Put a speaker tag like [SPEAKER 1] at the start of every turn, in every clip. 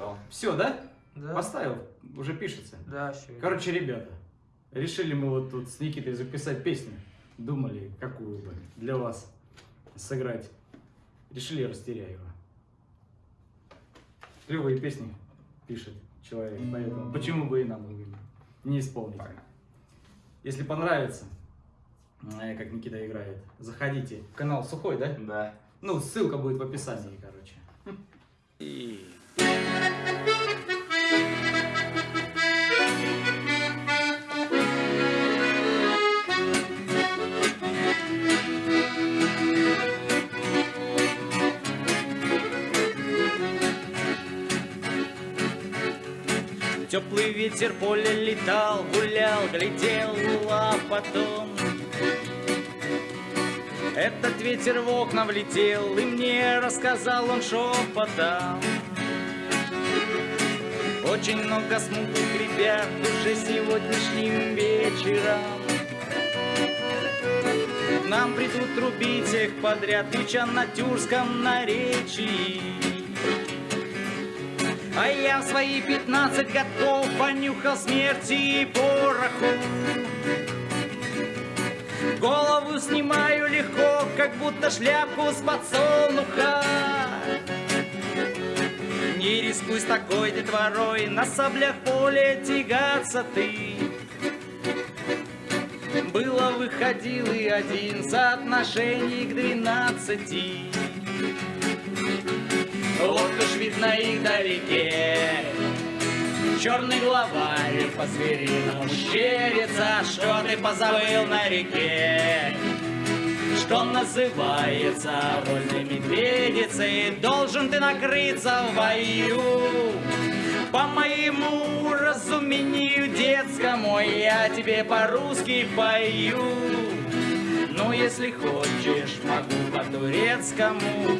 [SPEAKER 1] написал.
[SPEAKER 2] Все, да?
[SPEAKER 3] Да.
[SPEAKER 2] Поставил, уже пишется.
[SPEAKER 3] Да, все.
[SPEAKER 2] Короче, ребята, решили мы вот тут с Никитой записать песню. Думали, какую бы для вас сыграть. Решили Растеряева. Клевые песни пишет человек, поэтому почему бы и нам не исполнить. Если понравится, э, как Никита играет, заходите в канал Сухой, да?
[SPEAKER 1] Да.
[SPEAKER 2] Ну, ссылка будет в описании, короче.
[SPEAKER 4] Теплый ветер поле летал, гулял, глядел, а потом Этот ветер в окна влетел, и мне рассказал он шепотом Очень много смутных ребят уже сегодняшним вечером нам придут трубить всех подряд, крича на тюркском наречии а я в свои пятнадцать годков понюхал смерти и пороху. Голову снимаю легко, как будто шляпку с подсолнуха. Не рискуй с такой детворой, на саблях поле тягаться ты. Было выходил и один соотношений к двенадцати. Вот уж видно их вдалеке Черный главарь по-звериному щерится Что ты позабыл на реке Что называется вольной медведицей Должен ты накрыться в бою По моему разумению детскому Я тебе по-русски пою ну, если хочешь, могу по-турецкому.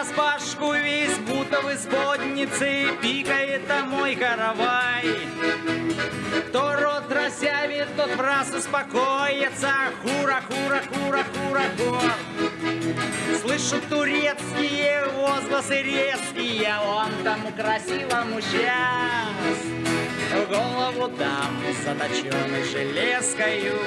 [SPEAKER 4] Я на распашку весь будто в исподнице Пикает а мой каравай. Кто рот разявит, тот в раз успокоится. Хура, хура, хура, хура, хура Слышу турецкие возгласы резкие Он тому красивому сейчас голову дам заточенный железкою